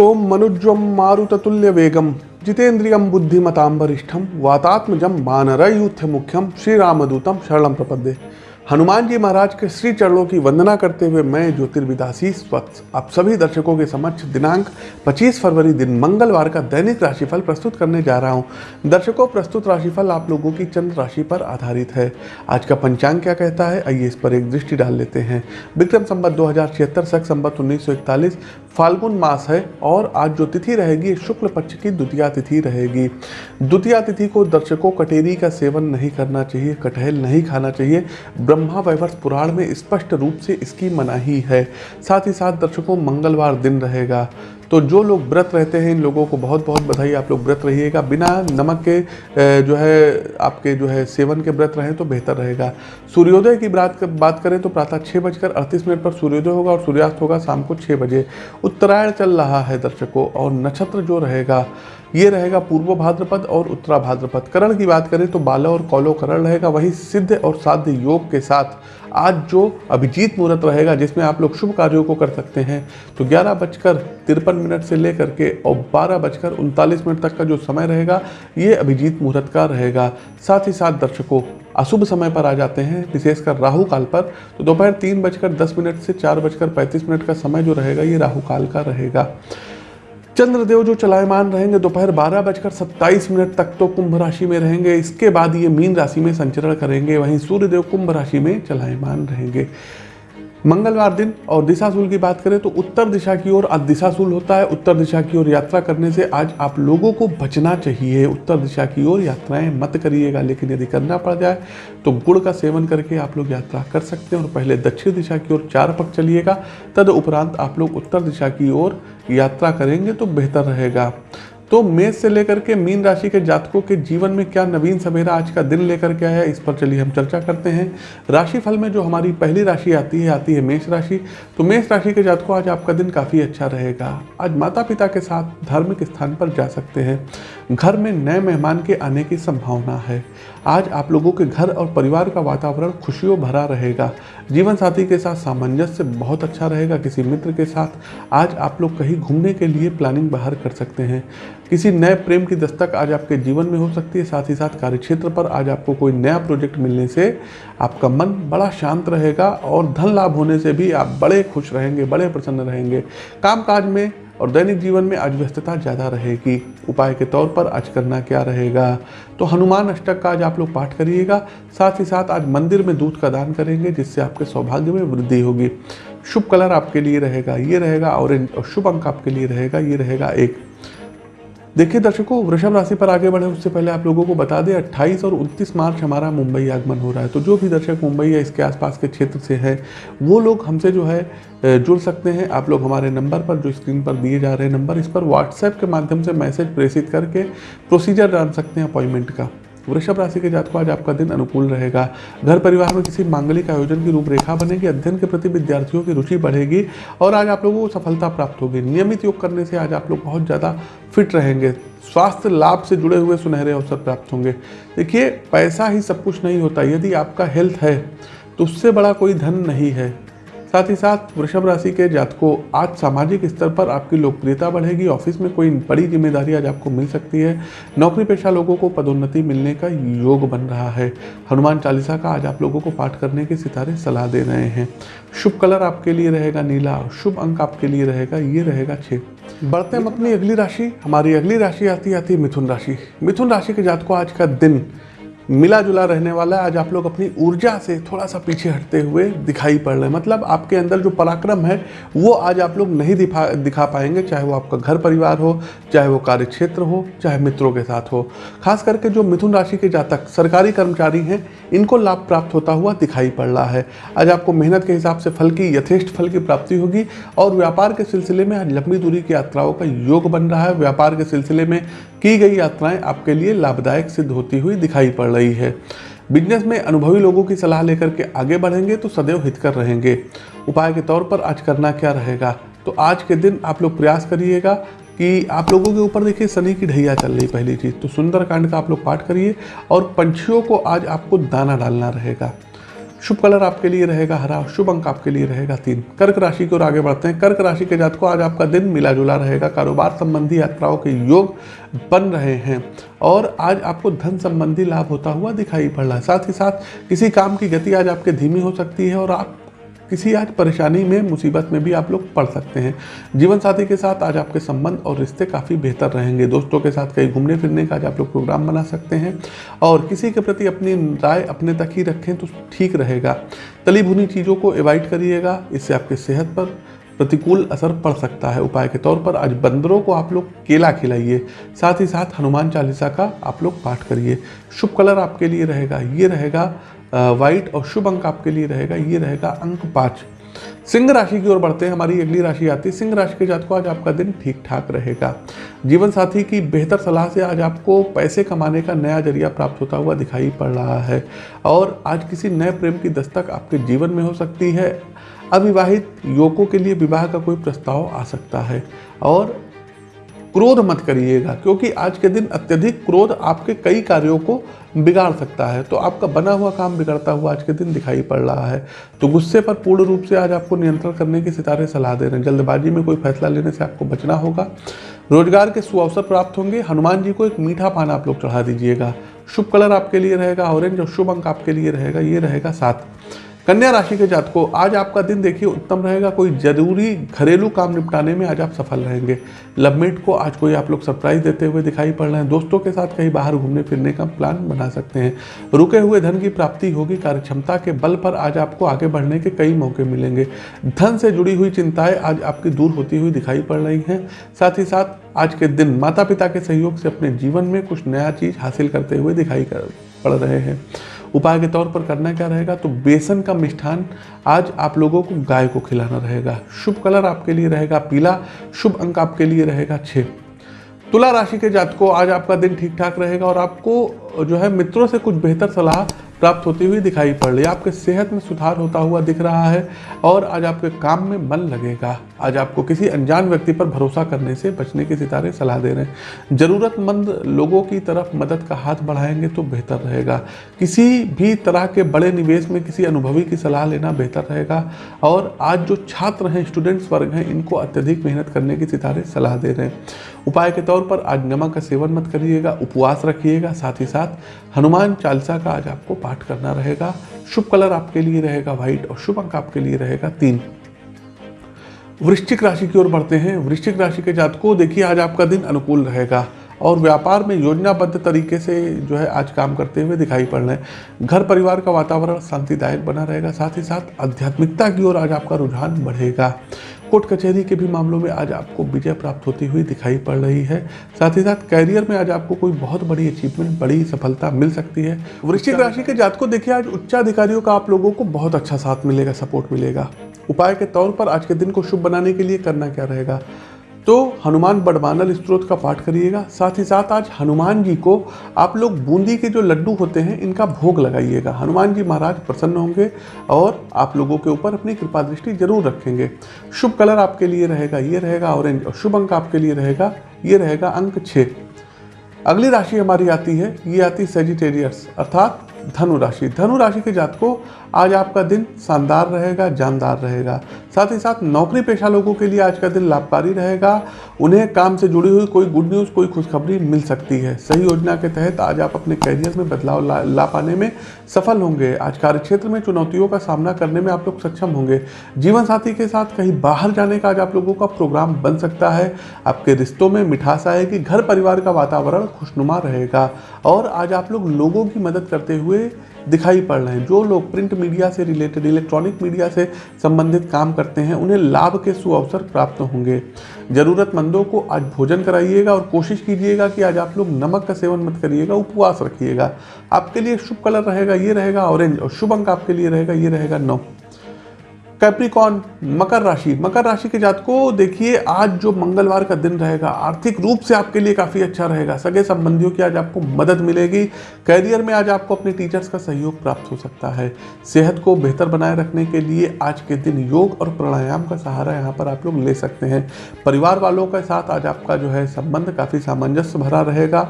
ओम मनुज्वम मारुततुल्य वेगम जितेन्द्रियम बुद्धिमतां वरिष्ठम वातात्मजम वानरयूथ मुख्यम श्री रामदूतम शरणम प्रपद्ये। हनुमान जी महाराज के श्री चरणों की वंदना करते हुए मैं, ज्योतिर्विदासी स्वच्छ आप सभी दर्शकों के समक्ष दिनांक 25 फरवरी दिन मंगलवार का दैनिक राशिफल प्रस्तुत करने जा रहा हूँ। दर्शकों, प्रस्तुत राशिफल आप लोगों की चंद्र राशि पर आधारित है। आज का पंचांग क्या कहता है? आइए इस पर एक दृष्टि डाल लेते हैं। विक्रम संबत दो हज़ार छिहत्तर संबत उन्नीस फाल्गुन मास है और आज जो तिथि रहेगी, शुक्ल पक्ष की द्वितीय तिथि रहेगी। द्वितीय तिथि को दर्शकों, कटेरी का सेवन नहीं करना चाहिए, कटहल नहीं खाना चाहिए ब्रह्मा वैवर्त पुराण में स्पष्ट रूप से इसकी मनाही है। साथ ही साथ दर्शकों, मंगलवार दिन रहेगा। तो जो लोग व्रत रहते हैं, इन लोगों को बहुत बहुत बधाई। आप लोग व्रत रहिएगा। बिना नमक के जो है, आपके जो है सेवन के व्रत रहें तो बेहतर रहेगा। सूर्योदय की बात करें तो प्रातः छः बजकर अड़तीस मिनट पर सूर्योदय होगा और सूर्यास्त होगा शाम को छः बजे। उत्तरायण चल रहा है दर्शकों और नक्षत्र जो रहेगा, ये रहेगा पूर्व भाद्रपद और उत्तरा भाद्रपद। करण की बात करें तो बाला और कौलो करण रहेगा। वही सिद्ध और साध्य योग के साथ आज जो अभिजीत मुहूर्त रहेगा, जिसमें आप लोग शुभ कार्यों को कर सकते हैं तो ग्यारह बजकर तिरपन मिनट से लेकर के और बारह बजकर उनतालीस मिनट तक का जो समय रहेगा, ये अभिजीत मुहूर्त का रहेगा। साथ ही साथ दर्शकों, अशुभ समय पर आ जाते हैं, विशेषकर राहु काल पर। तो दोपहर तीन बजकर दस मिनट से चार बजकर पैंतीस मिनट का समय जो रहेगा, ये राहु काल का रहेगा। चंद्रदेव जो चलायमान रहेंगे, दोपहर बारह बजकर सत्ताईस मिनट तक तो कुंभ राशि में रहेंगे। इसके बाद ये मीन राशि में संचरण करेंगे। वहीं सूर्यदेव कुंभ राशि में चलायमान रहेंगे। मंगलवार दिन और दिशाशूल की बात करें तो उत्तर दिशा की ओर आज दिशाशूल होता है। उत्तर दिशा की ओर यात्रा करने से आज आप लोगों को बचना चाहिए। उत्तर दिशा की ओर यात्राएँ मत करिएगा, लेकिन यदि करना पड़ जाए तो गुड़ का सेवन करके आप लोग यात्रा कर सकते हैं और पहले दक्षिण दिशा की ओर चार पक चलिएगा। तद उपरांत आप लोग उत्तर दिशा की ओर यात्रा करेंगे तो बेहतर रहेगा। तो मेष से लेकर के मीन राशि के जातकों के जीवन में क्या नवीन सवेरा आज का दिन लेकर के आया इस पर चलिए हम चर्चा करते हैं। राशि फल में जो हमारी पहली राशि आती है आती है मेष राशि। तो मेष राशि के जातकों, आज आपका दिन काफ़ी अच्छा रहेगा। आज माता पिता के साथ धार्मिक स्थान पर जा सकते हैं। घर में नए मेहमान के आने की संभावना है। आज आप लोगों के घर और परिवार का वातावरण खुशियों भरा रहेगा। जीवन साथी के साथ सामंजस्य बहुत अच्छा रहेगा किसी मित्र के साथ। आज आप लोग कहीं घूमने के लिए प्लानिंग बाहर कर सकते हैं। किसी नए प्रेम की दस्तक आज आपके जीवन में हो सकती है, साथ ही साथ कार्यक्षेत्र पर आज आपको कोई नया प्रोजेक्ट मिलने से आपका मन बड़ा शांत रहेगा और धन लाभ होने से भी आप बड़े खुश रहेंगे, बड़े प्रसन्न रहेंगे। कामकाज में और दैनिक जीवन में आज व्यस्तता ज़्यादा रहेगी। उपाय के तौर पर आज करना क्या रहेगा? तो हनुमान अष्टक का आज आप लोग पाठ करिएगा, साथ ही साथ आज मंदिर में दूध का दान करेंगे, जिससे आपके सौभाग्य में वृद्धि होगी। शुभ कलर आपके लिए रहेगा, ये रहेगा ऑरेंज और शुभ अंक आपके लिए रहेगा, ये रहेगा एक देखिए दर्शकों, वृषभ राशि पर आगे बढ़े, उससे पहले आप लोगों को बता दें 28 और 29 मार्च हमारा मुंबई आगमन हो रहा है। तो जो भी दर्शक मुंबई या इसके आसपास के क्षेत्र से है, वो लोग हमसे जो है जुड़ सकते हैं। आप लोग हमारे नंबर पर, जो स्क्रीन पर दिए जा रहे हैं नंबर, इस पर व्हाट्सएप के माध्यम से मैसेज प्रेषित करके प्रोसीजर जान सकते हैं अपॉइंटमेंट का। वृषभ राशि के जातकों, आज आपका दिन अनुकूल रहेगा। घर परिवार में किसी मांगलिक आयोजन की रूपरेखा बनेगी, अध्ययन के प्रति विद्यार्थियों की रुचि बढ़ेगी और आज आप लोगों को सफलता प्राप्त होगी। नियमित योग करने से आज आप लोग बहुत ज़्यादा फिट रहेंगे। स्वास्थ्य लाभ से जुड़े हुए सुनहरे अवसर प्राप्त होंगे। देखिए, पैसा ही सब कुछ नहीं होता। यदि आपका हेल्थ है तो उससे बड़ा कोई धन नहीं है। साथ ही साथ वृषभ राशि के जातकों, आज सामाजिक स्तर पर आपकी लोकप्रियता बढ़ेगी, ऑफ़िस में कोई बड़ी ज़िम्मेदारी आज आपको मिल सकती है। नौकरी पेशा लोगों को पदोन्नति मिलने का योग बन रहा है। हनुमान चालीसा का आज आप लोगों को पाठ करने के सितारे सलाह दे रहे हैं। शुभ कलर आपके लिए रहेगा नीला, शुभ अंक आपके लिए रहेगा, ये रहेगा छः बढ़ते हम अपनी अगली राशि, हमारी अगली राशि आती आती मिथुन राशि। मिथुन राशि के जातकों, आज का दिन मिला जुला रहने वाला है। आज आप लोग अपनी ऊर्जा से थोड़ा सा पीछे हटते हुए दिखाई पड़ रहे हैं। मतलब आपके अंदर जो पराक्रम है, वो आज आप लोग नहीं दिखा दिखा पाएँगे, चाहे वो आपका घर परिवार हो, चाहे वो कार्य क्षेत्र हो, चाहे मित्रों के साथ हो। खास करके जो मिथुन राशि के जातक, सरकारी कर्मचारी हैं, इनको लाभ प्राप्त होता हुआ दिखाई पड़ रहा है। आज आपको मेहनत के हिसाब से फल की, यथेष्ट फल की प्राप्ति होगी और व्यापार के सिलसिले में आज लंबी दूरी की यात्राओं का योग बन रहा है। व्यापार के सिलसिले में की गई यात्राएँ आपके लिए लाभदायक सिद्ध होती हुई दिखाई पड़ रही है। बिज़नेस में अनुभवी लोगों की सलाह लेकर के आगे बढ़ेंगे तो सदैव हितकर रहेंगे। उपाय के तौर पर आज करना क्या रहेगा? तो आज के दिन आप लोग प्रयास करिएगा कि आप लोगों के ऊपर देखिए शनि की ढैया चल रही पहली चीज़। तो सुंदरकांड का आप लोग पाठ करिए और पंछियों को आज आपको दाना डालना रहेगा। शुभ कलर आपके लिए रहेगा हरा, शुभ अंक आपके लिए रहेगा तीन। कर्क राशि की ओर आगे बढ़ते हैं। कर्क राशि के जात को आज आपका दिन मिला जुला रहेगा। कारोबार संबंधी यात्राओं के योग बन रहे हैं। और आज आपको धन संबंधी लाभ होता हुआ दिखाई पड़ रहा है। साथ ही साथ, किसी काम की गति आज आपके धीमी हो सकती है और आप किसी आज परेशानी में, मुसीबत में भी आप लोग पढ़ सकते हैं। जीवन साथी के साथ आज आपके संबंध और रिश्ते काफ़ी बेहतर रहेंगे। दोस्तों के साथ कहीं घूमने फिरने का आज आप लोग प्रोग्राम बना सकते हैं और किसी के प्रति अपनी राय अपने तक ही रखें तो ठीक रहेगा। तली भुनी चीज़ों को एवॉइड करिएगा, इससे आपके सेहत पर प्रतिकूल असर पड़ सकता है। उपाय के तौर पर आज बंदरों को आप लोग केला खिलाइए, साथ ही साथ हनुमान चालीसा का आप लोग पाठ करिए। शुभ कलर आपके लिए रहेगा, ये रहेगा वाइट और शुभ अंक आपके लिए रहेगा, ये रहेगा अंक पाँच। सिंह राशि की ओर बढ़ते हैं, हमारी अगली राशि आती है। सिंह राशि के जात को आज आपका दिन ठीक ठाक रहेगा। जीवन साथी की बेहतर सलाह से आज आपको पैसे कमाने का नया ज़रिया प्राप्त होता हुआ दिखाई पड़ रहा है। और आज किसी नए प्रेम की दस्तक आपके जीवन में हो सकती है। अविवाहित युवकों के लिए विवाह का कोई प्रस्ताव आ सकता है। और क्रोध मत करिएगा, क्योंकि आज के दिन अत्यधिक क्रोध आपके कई कार्यों को बिगाड़ सकता है। तो आपका बना हुआ काम बिगड़ता हुआ आज के दिन दिखाई पड़ रहा है। तो गुस्से पर पूर्ण रूप से आज आपको नियंत्रण करने की सितारे सलाह दे रहे हैं। जल्दबाजी में कोई फैसला लेने से आपको बचना होगा। रोज़गार के सुअवसर प्राप्त होंगे। हनुमान जी को एक मीठा पान आप लोग चढ़ा दीजिएगा। शुभ कलर आपके लिए रहेगा, ऑरेंज और शुभ अंक आपके लिए रहेगा, ये रहेगा सात। कन्या राशि के जात को आज आपका दिन देखिए उत्तम रहेगा। कोई ज़रूरी घरेलू काम निपटाने में आज आप सफल रहेंगे। लवमेट को आज कोई आप लोग सरप्राइज़ देते हुए दिखाई पड़ रहे हैं। दोस्तों के साथ कहीं बाहर घूमने फिरने का प्लान बना सकते हैं। रुके हुए धन की प्राप्ति होगी, कार्यक्षमता के बल पर आज आपको आगे बढ़ने के कई मौके मिलेंगे। धन से जुड़ी हुई चिंताएँ आज आपकी दूर होती हुई दिखाई पड़ रही हैं। साथ ही साथ आज के दिन माता पिता के सहयोग से अपने जीवन में कुछ नया चीज़ हासिल करते हुए दिखाई पड़ रहे हैं। उपाय के तौर पर करना क्या रहेगा? तो बेसन का मिष्ठान आज आप लोगों को गाय को खिलाना रहेगा। शुभ कलर आपके लिए रहेगा पीला, शुभ अंक आपके लिए रहेगा छः तुला राशि के जातकों, आज आपका दिन ठीक ठाक रहेगा और आपको जो है मित्रों से कुछ बेहतर सलाह प्राप्त होती हुई दिखाई पड़ रही है। आपके सेहत में सुधार होता हुआ दिख रहा है और आज आपके काम में मन लगेगा। आज आपको किसी अनजान व्यक्ति पर भरोसा करने से बचने के सितारे सलाह दे रहे हैं। ज़रूरतमंद लोगों की तरफ़ मदद का हाथ बढ़ाएँगे तो बेहतर रहेगा। किसी भी तरह के बड़े निवेश में किसी अनुभवी की सलाह लेना बेहतर रहेगा। और आज जो छात्र हैं, स्टूडेंट्स वर्ग हैं, इनको अत्यधिक मेहनत करने के सितारे सलाह दे रहे हैं। उपाय के तौर पर आज नमक का सेवन मत करिएगा, उपवास रखिएगा। साथ ही साथ हनुमान चालीसा का आज आपको पाठ करना रहेगा। शुभ कलर आपके लिए रहेगा व्हाइट और शुभ अंक आपके लिए रहेगा तीन। वृश्चिक राशि की ओर बढ़ते हैं। वृश्चिक राशि के जातकों, देखिए आज आपका दिन अनुकूल रहेगा। और व्यापार में योजनाबद्ध तरीके से जो है आज काम करते हुए दिखाई पड़ रहे हैं। घर परिवार का वातावरण शांतिदायक बना रहेगा साथ ही साथ आध्यात्मिकता की ओर आज आपका रुझान बढ़ेगा। कोर्ट कचहरी के भी मामलों में आज आपको विजय प्राप्त होती हुई दिखाई पड़ रही है। साथ ही साथ कैरियर में आज आपको कोई बहुत बड़ी अचीवमेंट बड़ी सफलता मिल सकती है। वृश्चिक राशि के जात को देखिए आज उच्चाधिकारियों का आप लोगों को बहुत अच्छा साथ मिलेगा सपोर्ट मिलेगा। उपाय के तौर पर आज के दिन को शुभ बनाने के लिए करना क्या रहेगा? तो हनुमान बड़वानल स्त्रोत का पाठ करिएगा। साथ ही साथ आज हनुमान जी को आप लोग बूंदी के जो लड्डू होते हैं, इनका भोग लगाइएगा। हनुमान जी महाराज प्रसन्न होंगे और आप लोगों के ऊपर अपनी कृपा दृष्टि ज़रूर रखेंगे। शुभ कलर आपके लिए रहेगा, ये रहेगा ऑरेंज और शुभ अंक आपके लिए रहेगा, ये रहेगा अंक छः। अगली राशि हमारी आती है, ये आती है सेजिटेरियस अर्थात धनु राशि। धनु राशि के जात को आज आपका दिन शानदार रहेगा जानदार रहेगा। साथ ही साथ नौकरी पेशा लोगों के लिए आज का दिन लाभकारी रहेगा। उन्हें काम से जुड़ी हुई कोई गुड न्यूज़ कोई खुशखबरी मिल सकती है। सही योजना के तहत आज आप अपने कैरियर में बदलाव ला, ला पाने में सफल होंगे। आज कार्य क्षेत्र में चुनौतियों का सामना करने में आप लोग सक्षम होंगे। जीवन साथी के साथ कहीं बाहर जाने का आज आप लोगों का प्रोग्राम बन सकता है। आपके रिश्तों में मिठास आएगी घर परिवार का वातावरण खुशनुमा रहेगा। और आज आप लोग लोगों की मदद करते हुए दिखाई पड़ रहे हैं। जो लोग प्रिंट मीडिया से रिलेटेड, इलेक्ट्रॉनिक मीडिया से संबंधित काम करते हैं, उन्हें लाभ के सुअवसर प्राप्त होंगे। ज़रूरतमंदों को आज भोजन कराइएगा और कोशिश कीजिएगा कि आज आप लोग नमक का सेवन मत करिएगा, उपवास रखिएगा। आपके लिए शुभ कलर रहेगा, ये रहेगा ऑरेंज और शुभ अंक आपके लिए रहेगा, ये रहेगा नौ। कैप्रिकॉन मकर राशि। मकर राशि के जात को देखिए, आज जो मंगलवार का दिन रहेगा, आर्थिक रूप से आपके लिए काफ़ी अच्छा रहेगा। सगे संबंधियों की आज आपको मदद मिलेगी। कैरियर में आज आपको अपने टीचर्स का सहयोग प्राप्त हो सकता है। सेहत को बेहतर बनाए रखने के लिए आज के दिन योग और प्राणायाम का सहारा यहाँ पर आप लोग ले सकते हैं। परिवार वालों के साथ आज आपका जो है संबंध काफ़ी सामंजस्य भरा रहेगा।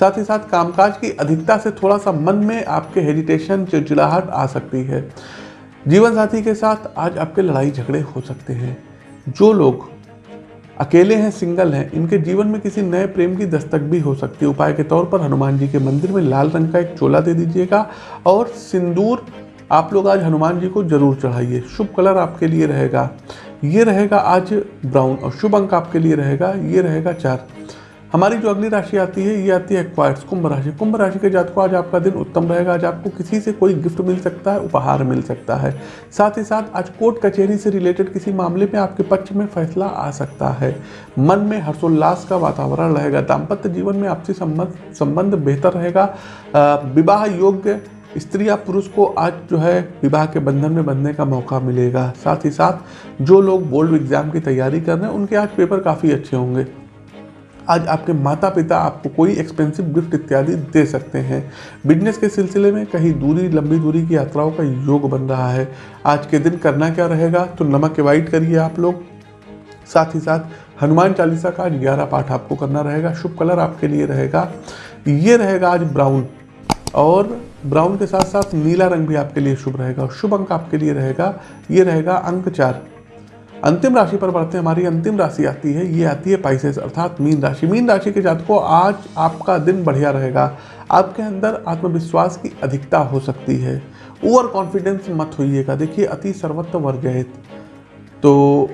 साथ ही साथ कामकाज की अधिकता से थोड़ा सा मन में आपके हेजिटेशन चिड़चिड़ाहट आ सकती है। जीवन साथी के साथ आज आपके लड़ाई झगड़े हो सकते हैं। जो लोग अकेले हैं, सिंगल हैं, इनके जीवन में किसी नए प्रेम की दस्तक भी हो सकती है। उपाय के तौर पर हनुमान जी के मंदिर में लाल रंग का एक चोला दे दीजिएगा और सिंदूर आप लोग आज हनुमान जी को ज़रूर चढ़ाइए। शुभ कलर आपके लिए रहेगा। ये रहेगा आज ब्राउन और शुभ अंक आपके लिए रहेगा। ये रहेगा चार। हमारी जो अगली राशि आती है, ये आती है क्वाइट्स कुंभ राशि। कुंभ राशि के जात को आज आपका दिन उत्तम रहेगा। आज आपको किसी से कोई गिफ्ट मिल सकता है, उपहार मिल सकता है। साथ ही साथ, आज कोर्ट कचहरी से रिलेटेड किसी मामले में आपके पक्ष में फैसला आ सकता है। मन में हर्षोल्लास का वातावरण रहेगा। दाम्पत्य जीवन में आपसी संबंध संबंध बेहतर रहेगा। विवाह योग्य स्त्री या पुरुष को आज जो है, विवाह के बंधन में बंधने का मौका मिलेगा। साथ ही साथ, जो लोग बोर्ड एग्ज़ाम की तैयारी कर रहे हैं, उनके आज पेपर काफ़ी अच्छे होंगे। आज आपके माता पिता आपको कोई एक्सपेंसिव गिफ्ट इत्यादि दे सकते हैं। बिज़नेस के सिलसिले में कहीं दूरी, लंबी दूरी की यात्राओं का योग बन रहा है। आज के दिन करना क्या रहेगा? तो नमक एवाइड करिए आप लोग। साथ ही साथ हनुमान चालीसा का आज ग्यारह पाठ आपको करना रहेगा। शुभ कलर आपके लिए रहेगा। ये रहेगा आज ब्राउन और ब्राउन के साथ साथ नीला रंग भी आपके लिए शुभ रहेगा शुभ अंक आपके लिए रहेगा। ये रहेगा अंक चार। अंतिम राशि पर बढ़ते हमारी अंतिम राशि आती है, ये आती है पाइसेस अर्थात मीन राशि। मीन राशि के जातकों, आज आपका दिन बढ़िया रहेगा। आपके अंदर आत्मविश्वास की अधिकता हो सकती है। ओवर कॉन्फिडेंस मत होइएगा। देखिए, अति सर्वत्र वर्जहित तो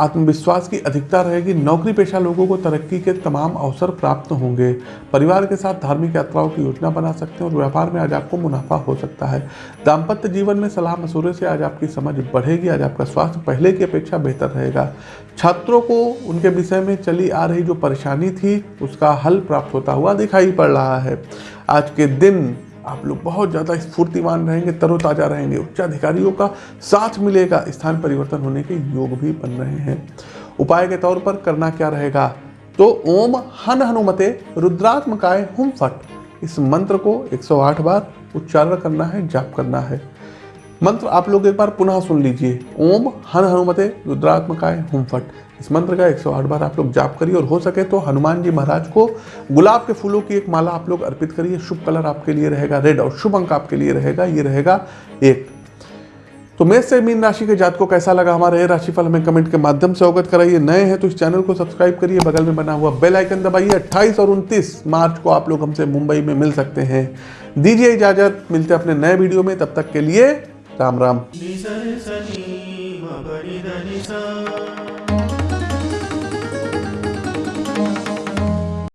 आत्मविश्वास की अधिकता रहेगी नौकरी पेशा लोगों को तरक्की के तमाम अवसर प्राप्त होंगे। परिवार के साथ धार्मिक यात्राओं की योजना बना सकते हैं और व्यापार में आज आपको मुनाफा हो सकता है। दाम्पत्य जीवन में सलाह मशूरे से आज आपकी समझ बढ़ेगी, आज आपका स्वास्थ्य पहले की अपेक्षा बेहतर रहेगा। छात्रों को उनके विषय में चली आ रही जो परेशानी थी, उसका हल प्राप्त होता हुआ दिखाई पड़ रहा है। आज के दिन आप लोग बहुत ज़्यादा स्फूर्तिवान रहेंगे, तरोताज़ा रहेंगे। उच्चाधिकारियों का साथ मिलेगा। स्थान परिवर्तन होने के योग भी बन रहे हैं। उपाय के तौर पर करना क्या रहेगा? तो ओम हन हनुमते, रुद्रात्मकाय हुम फट। इस मंत्र को 108 बार उच्चारण करना है, जाप करना है। मंत्र आप लोग एक बार पुनः सुन लीजिए। ओम हन हनुमते रुद्रात्मकाय हुम फट इस मंत्र का 108 बार आप लोग जाप करिए और हो सके तो हनुमान जी महाराज को गुलाब के फूलों की एक माला आप लोग अर्पित करिए। शुभ कलर आपके लिए रहेगा, रेड और शुभ अंक आपके लिए रहेगा, ये रहेगा एक। तो मेष से मीन राशि के जात को कैसा लगा हमारा ये राशिफल? हमें कमेंट के माध्यम से अवगत कराइए। नए हैं तो इस चैनल को सब्सक्राइब करिए। बगल में बना हुआ बेल आइकन दबाइए। 28 और 29 मार्च को आप लोग हमसे मुंबई में मिल सकते हैं। दीजिए इजाज़त। मिलते हैं अपने नए वीडियो में। तब तक के लिए राम राम।